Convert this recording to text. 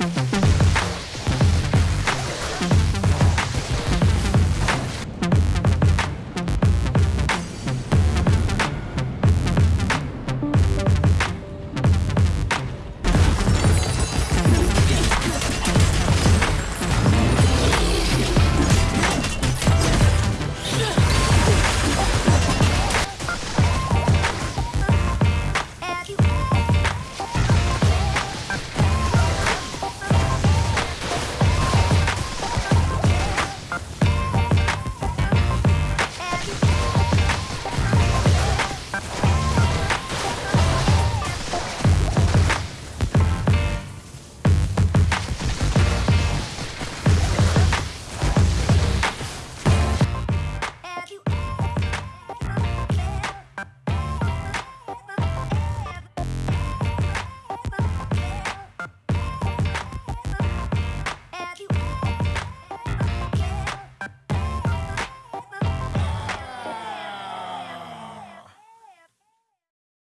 Mm-hmm.